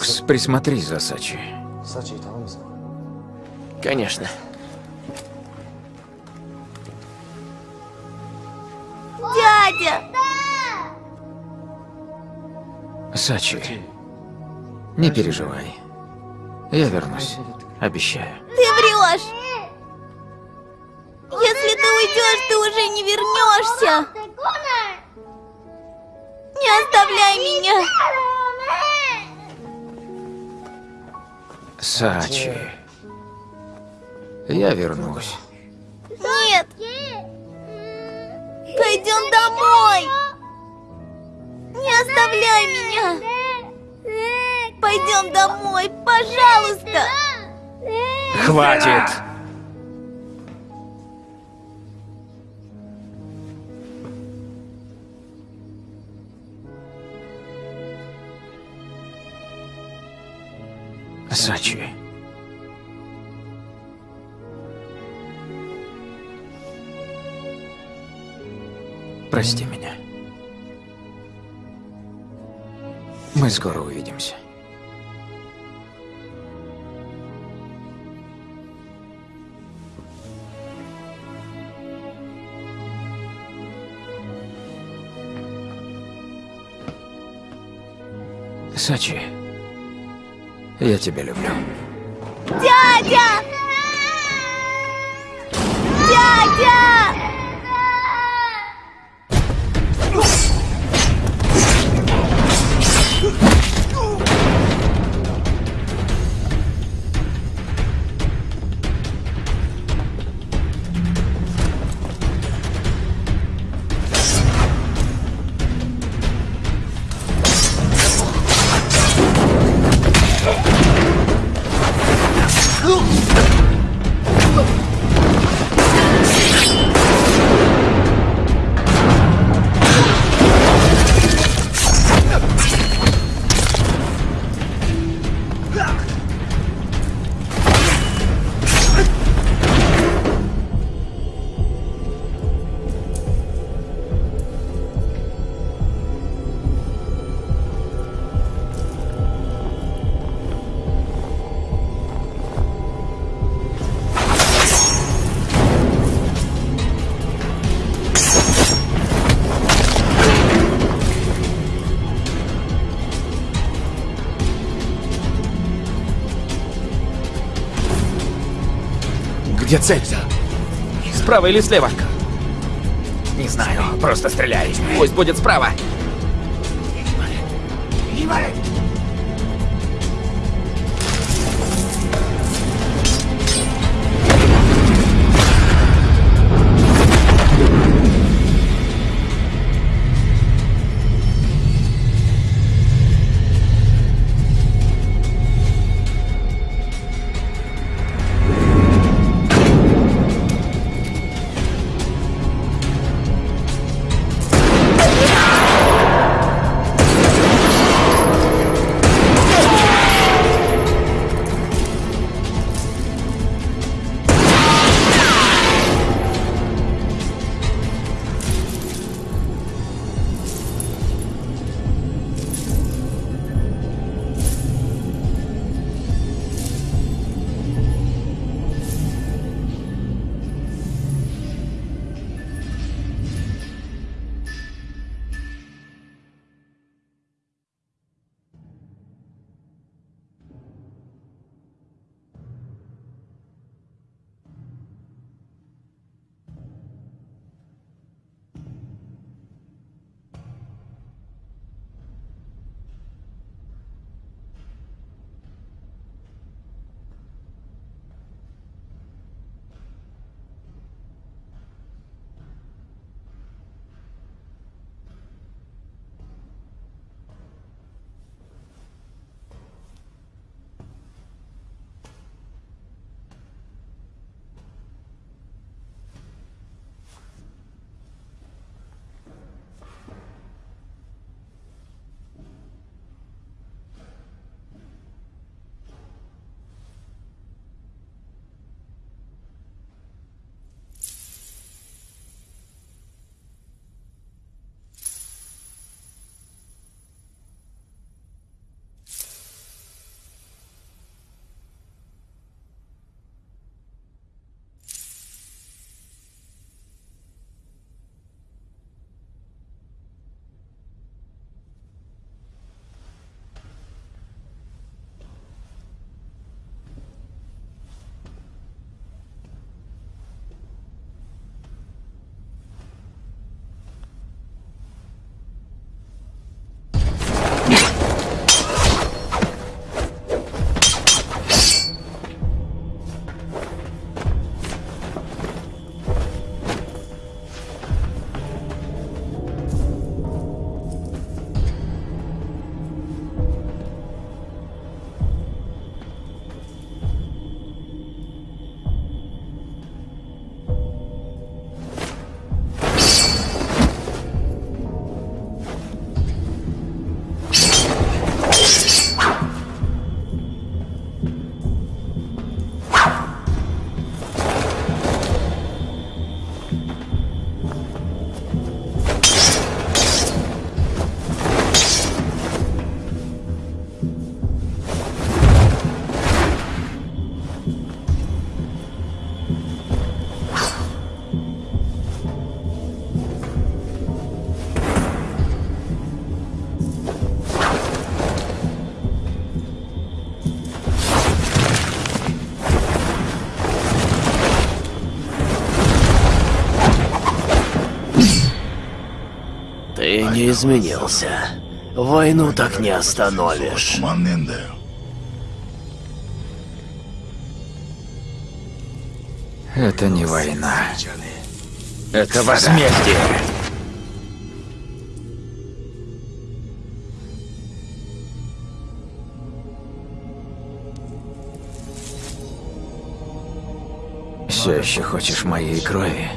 Макс, присмотри за Сачи. Конечно. Дядя! Сачи, не переживай. Я вернусь. Обещаю. Ты врешь! Если ты уйдешь, ты уже не вернешься! Не оставляй меня! Сачи. Я вернусь. Нет! Пойдем домой! Не оставляй меня! Пойдем домой, пожалуйста! Хватит! Сачи. Прости меня. Мы скоро увидимся. Сачи, я тебя люблю. Дядя! Дядя! Где цель? Справа или слева? Не знаю, просто стреляй. Пусть будет справа. Не изменился. Войну так не остановишь. Это не война. Это возмездие. Все еще хочешь моей крови?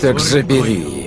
Так забери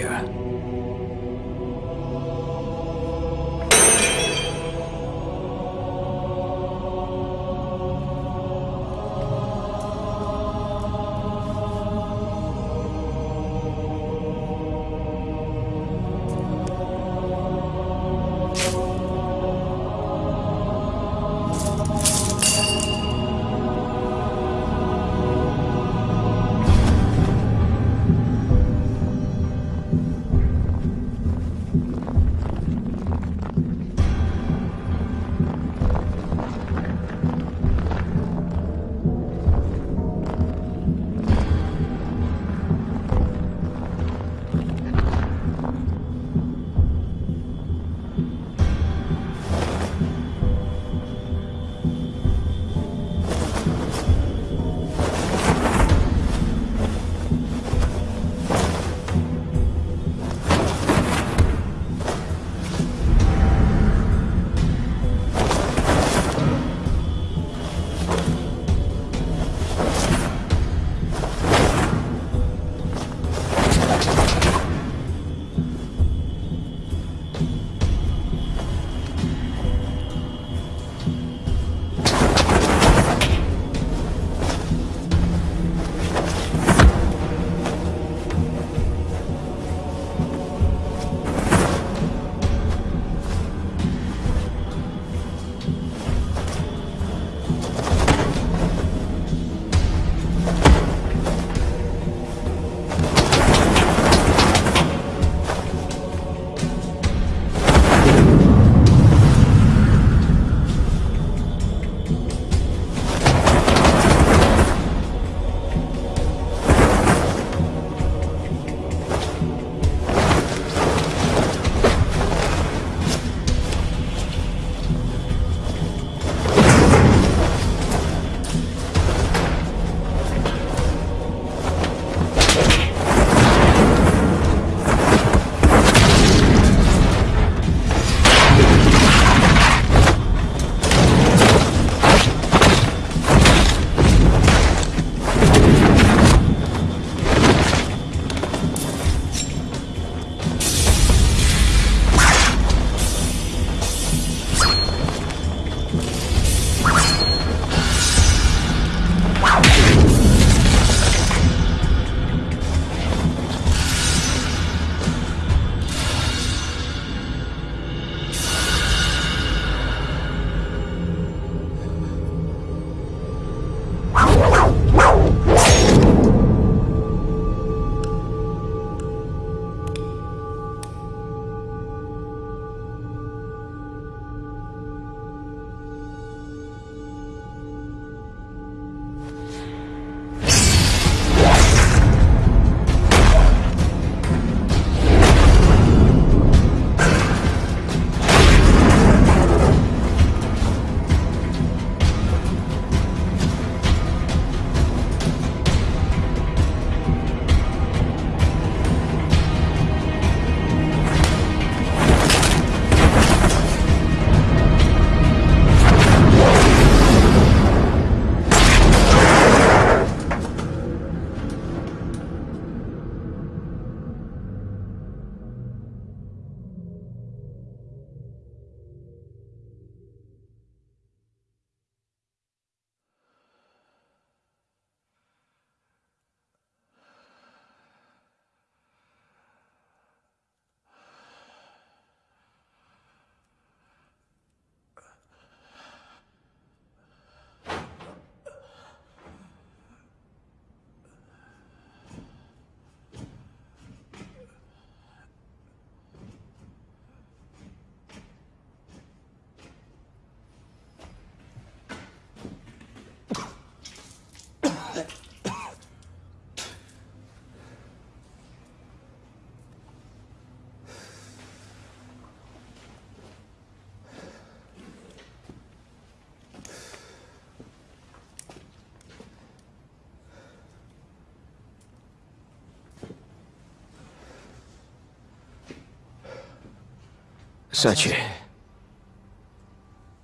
Сачи,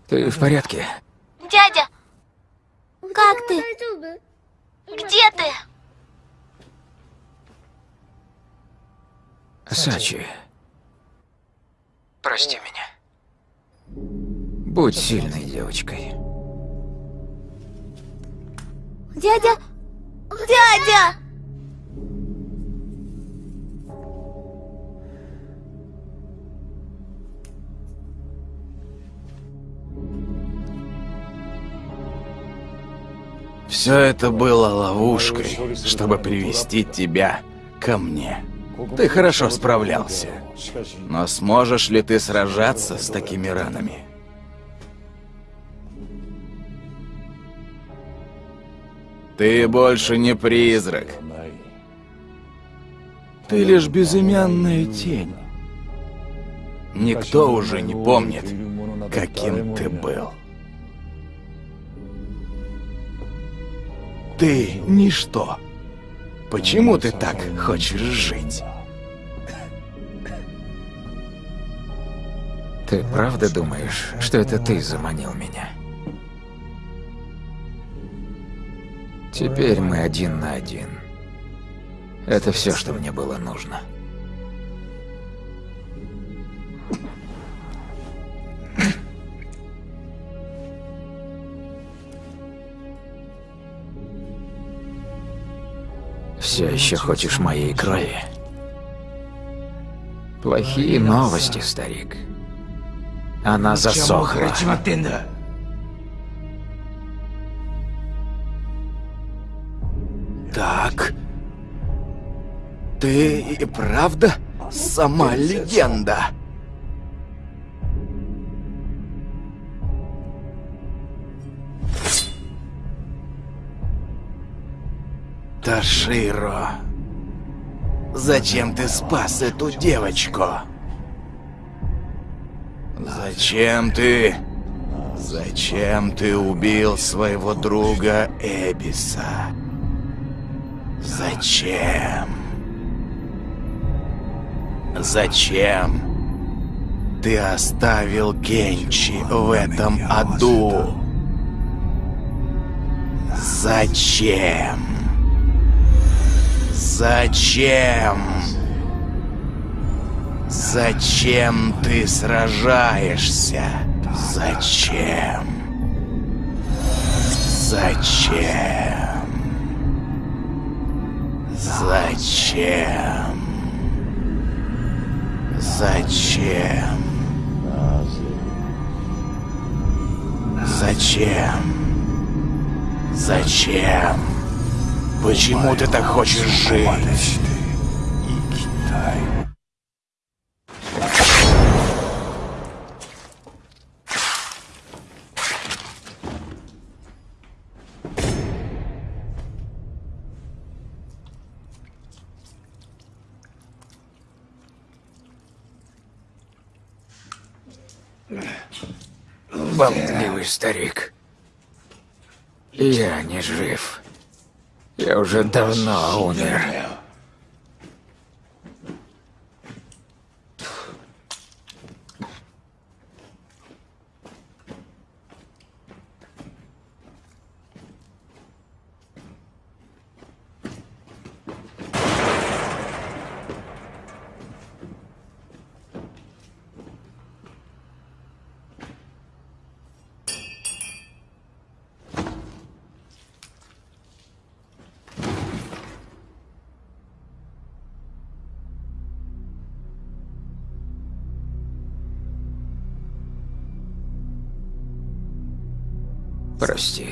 ты в порядке? Дядя! Как ты? Где ты? Сачи, прости меня. Будь сильной девочкой. Дядя! Дядя! Все это было ловушкой, чтобы привести тебя ко мне. Ты хорошо справлялся. Но сможешь ли ты сражаться с такими ранами? Ты больше не призрак. Ты лишь безымянная тень. Никто уже не помнит, каким ты был. Ты ничто. Почему ты так хочешь жить? Ты правда думаешь, что это ты заманил меня? Теперь мы один на один. Это все, что мне было нужно. Все еще хочешь моей крови? Плохие новости, старик. Она засохла. Так. Ты и правда сама легенда? Таширо, зачем ты спас эту девочку? Зачем ты... Зачем ты убил своего друга Эбиса? Зачем? Зачем ты оставил Кенчи в этом аду? Зачем? Зачем? Зачем ты сражаешься? Зачем? Зачем? Зачем? Зачем? Зачем? Зачем? Почему ты так хочешь жить? Болтливый старик. Я не жив. Я уже давно умер.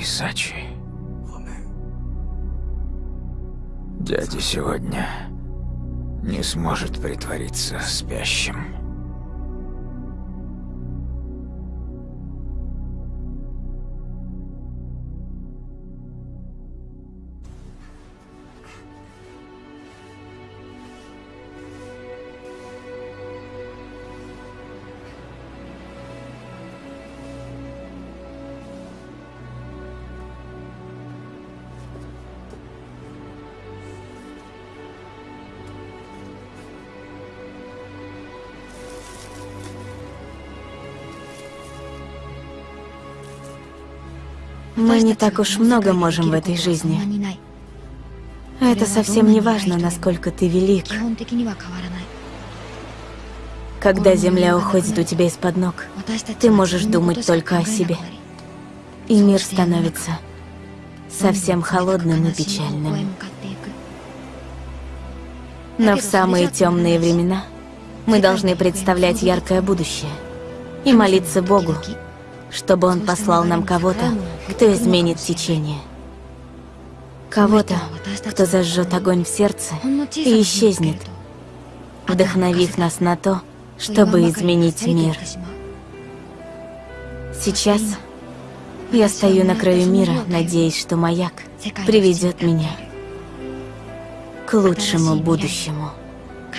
Прости, Сачи. Дядя сегодня не сможет притвориться спящим. Не так уж много можем в этой жизни. Это совсем не важно, насколько ты велик. Когда земля уходит у тебя из-под ног, ты можешь думать только о себе. И мир становится совсем холодным и печальным. Но в самые темные времена мы должны представлять яркое будущее и молиться Богу, чтобы Он послал нам кого-то, кто изменит течение. Кого-то, кто зажжет огонь в сердце и исчезнет, вдохновив нас на то, чтобы изменить мир. Сейчас я стою на краю мира, надеясь, что маяк приведет меня к лучшему будущему,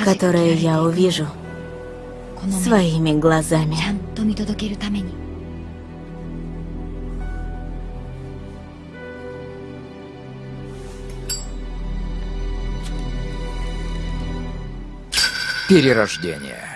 которое я увижу своими глазами. Перерождение.